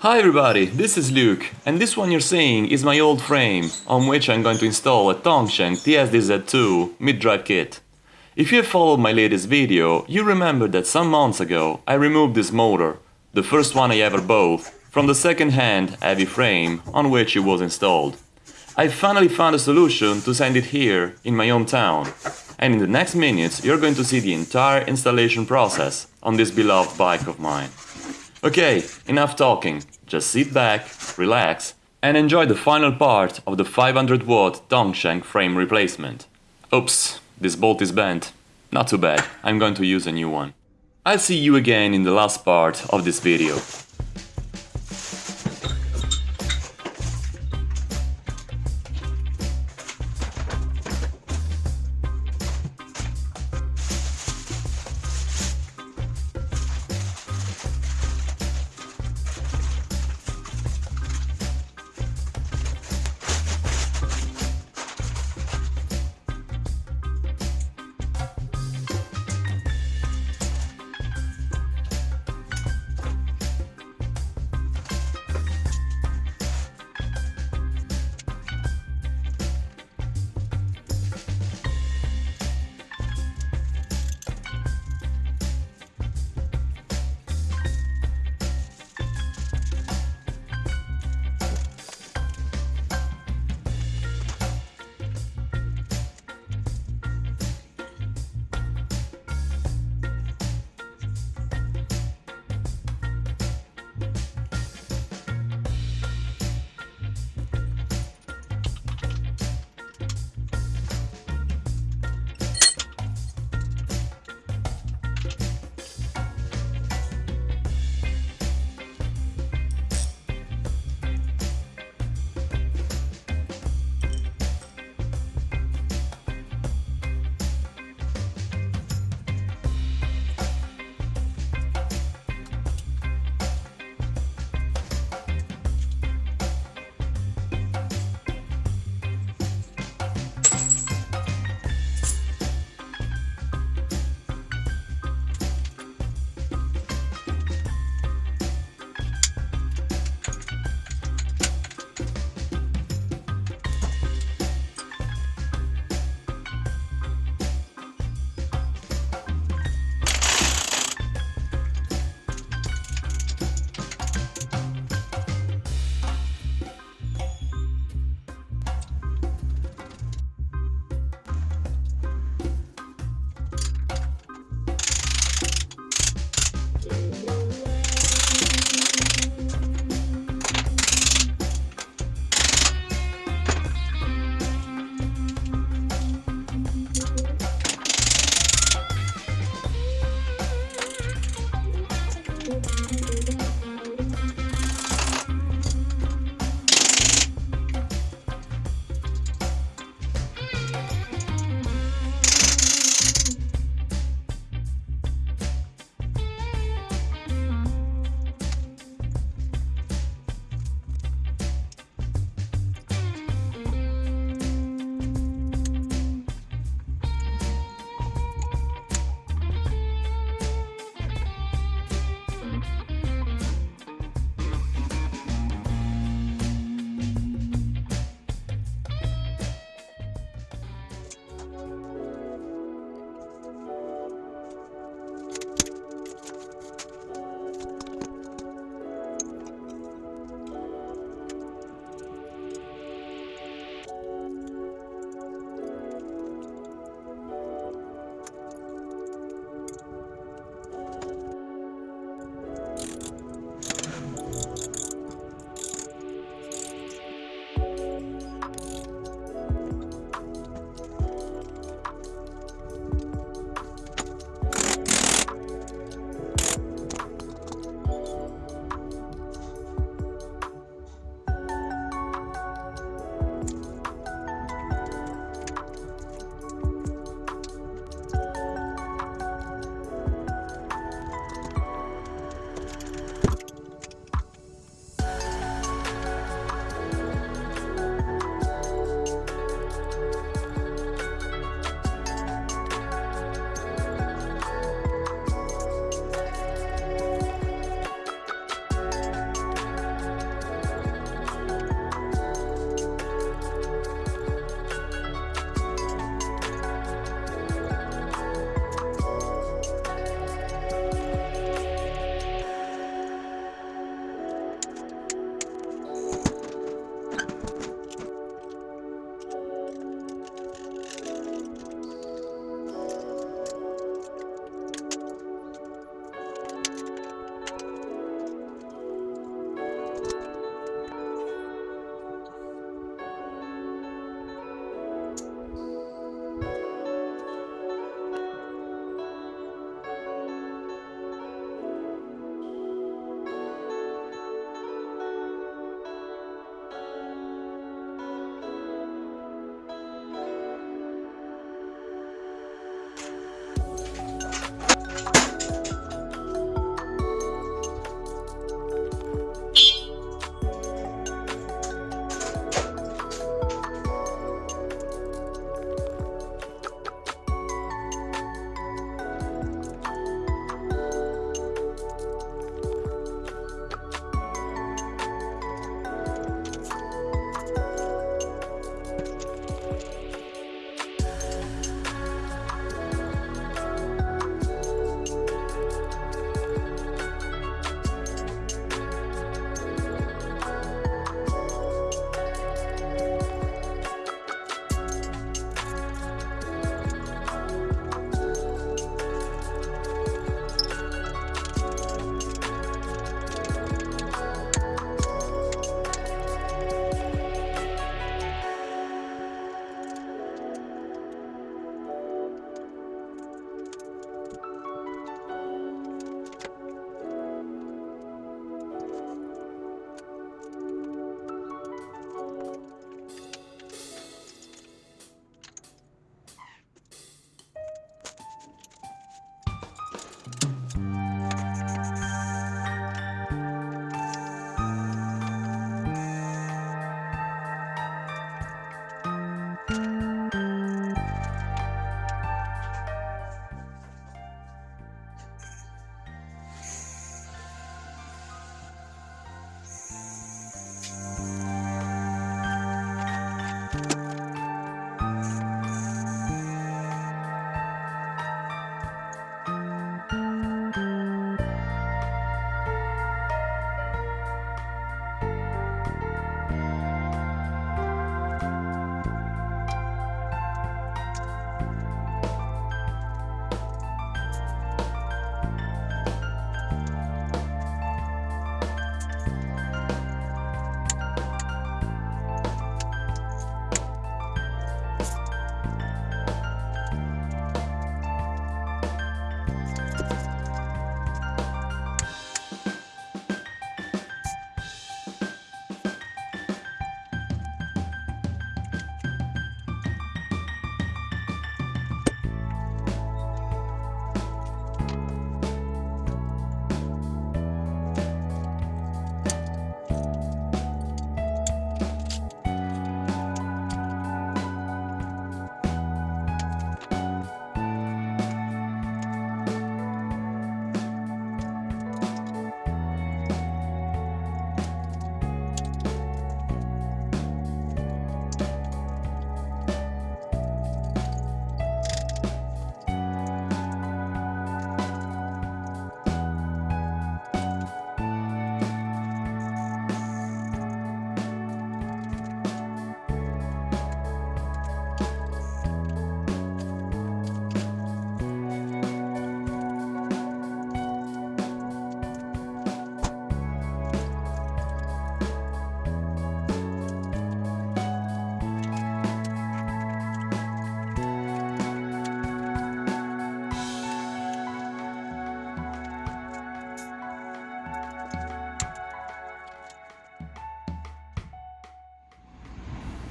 Hi everybody, this is Luke, and this one you're seeing is my old frame, on which I'm going to install a Tongsheng TSD-Z2 mid-drive kit. If you have followed my latest video, you remember that some months ago I removed this motor, the first one I ever bought, from the second-hand heavy frame on which it was installed. I finally found a solution to send it here in my hometown, and in the next minutes you're going to see the entire installation process on this beloved bike of mine. Okay, enough talking, just sit back, relax, and enjoy the final part of the 500 watt Tongsheng frame replacement. Oops, this bolt is bent. Not too bad, I'm going to use a new one. I'll see you again in the last part of this video.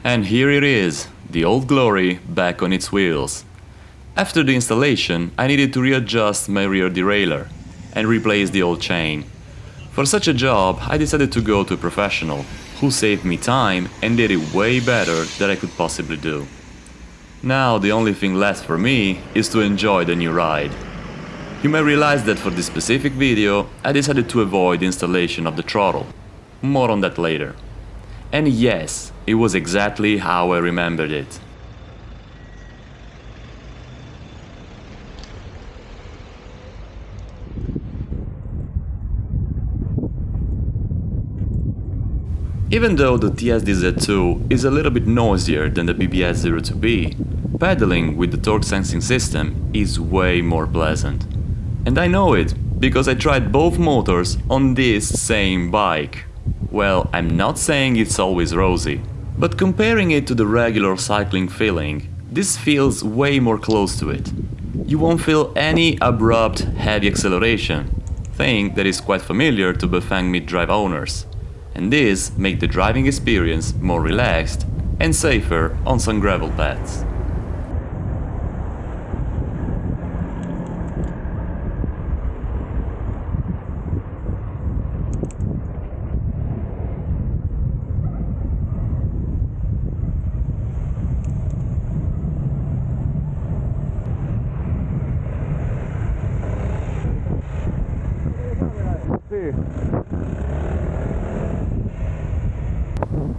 And here it is, the old glory back on its wheels. After the installation, I needed to readjust my rear derailleur and replace the old chain. For such a job, I decided to go to a professional, who saved me time and did it way better than I could possibly do. Now the only thing left for me is to enjoy the new ride. You may realize that for this specific video, I decided to avoid installation of the throttle. More on that later. And yes, it was exactly how I remembered it. Even though the TSDZ2 is a little bit noisier than the BBS02B, pedaling with the torque sensing system is way more pleasant. And I know it, because I tried both motors on this same bike. Well, I'm not saying it's always rosy, but comparing it to the regular cycling feeling, this feels way more close to it. You won't feel any abrupt, heavy acceleration, thing that is quite familiar to Bafang mid-drive owners. And this make the driving experience more relaxed and safer on some gravel paths.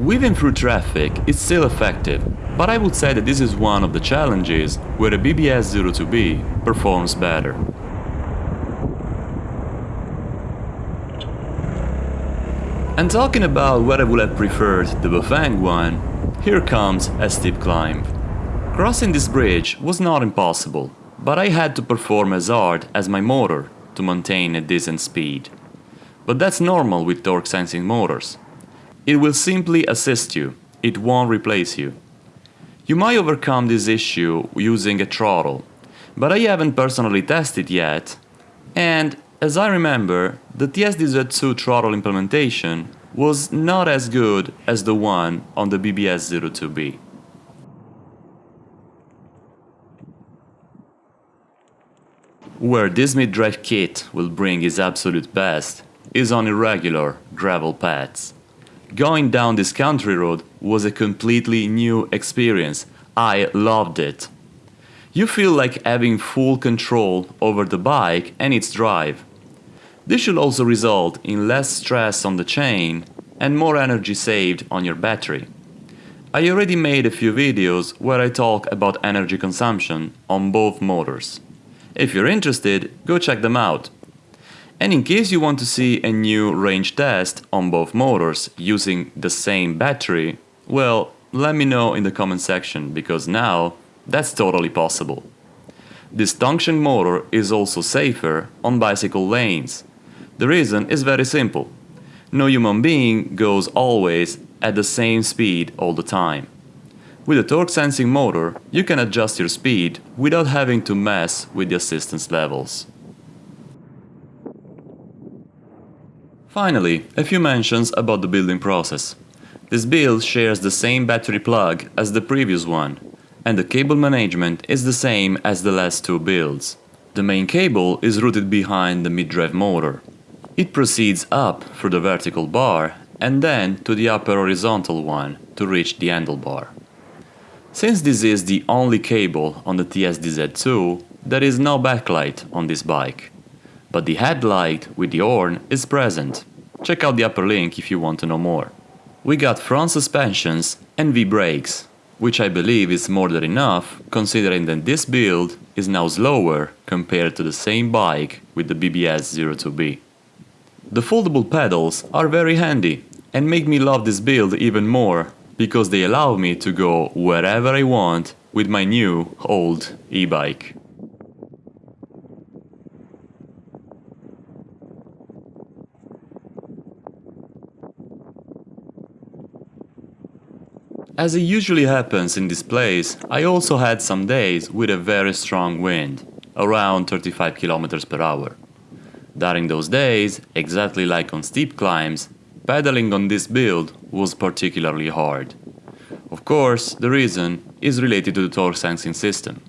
Weaving through traffic is still effective, but I would say that this is one of the challenges where the BBS 02B performs better. And talking about what I would have preferred the Bafang one, here comes a steep climb. Crossing this bridge was not impossible, but I had to perform as hard as my motor to maintain a decent speed. But that's normal with torque sensing motors. It will simply assist you, it won't replace you. You might overcome this issue using a throttle, but I haven't personally tested yet, and as I remember, the TSDZ2 throttle implementation was not as good as the one on the BBS02B. Where this mid-drive kit will bring its absolute best is on irregular gravel paths. Going down this country road was a completely new experience. I loved it. You feel like having full control over the bike and its drive. This should also result in less stress on the chain and more energy saved on your battery. I already made a few videos where I talk about energy consumption on both motors. If you're interested, go check them out. And in case you want to see a new range test on both motors using the same battery, well, let me know in the comment section because now that's totally possible. This Tongsheng motor is also safer on bicycle lanes. The reason is very simple. No human being goes always at the same speed all the time. With a torque sensing motor, you can adjust your speed without having to mess with the assistance levels. Finally, a few mentions about the building process. This build shares the same battery plug as the previous one, and the cable management is the same as the last two builds. The main cable is routed behind the mid-drive motor. It proceeds up through the vertical bar and then to the upper horizontal one to reach the handlebar. Since this is the only cable on the TSDZ2, there is no backlight on this bike but the headlight with the horn is present. Check out the upper link if you want to know more. We got front suspensions and V-brakes, which I believe is more than enough considering that this build is now slower compared to the same bike with the BBS02B. The foldable pedals are very handy and make me love this build even more because they allow me to go wherever I want with my new old e-bike. As it usually happens in this place, I also had some days with a very strong wind, around 35 km per hour. During those days, exactly like on steep climbs, pedaling on this build was particularly hard. Of course, the reason is related to the torque sensing system.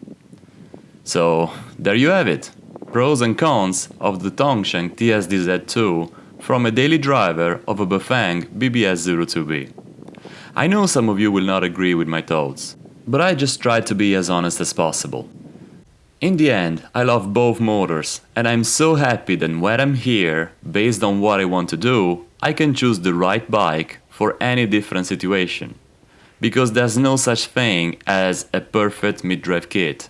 So, there you have it. Pros and cons of the Tongsheng TSDZ2 from a daily driver of a Bafang BBS02B. I know some of you will not agree with my thoughts, but I just try to be as honest as possible. In the end, I love both motors, and I'm so happy that when I'm here, based on what I want to do, I can choose the right bike for any different situation. Because there's no such thing as a perfect mid-drive kit.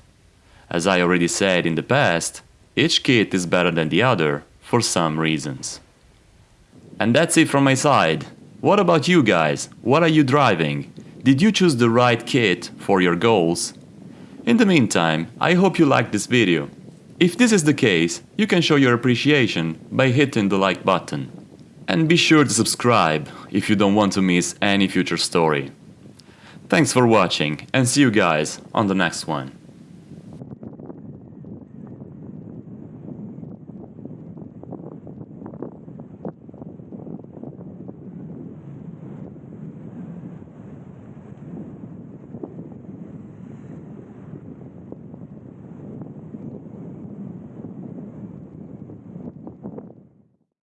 As I already said in the past, each kit is better than the other for some reasons. And that's it from my side. What about you guys? What are you driving? Did you choose the right kit for your goals? In the meantime, I hope you liked this video. If this is the case, you can show your appreciation by hitting the like button. And be sure to subscribe if you don't want to miss any future story. Thanks for watching and see you guys on the next one.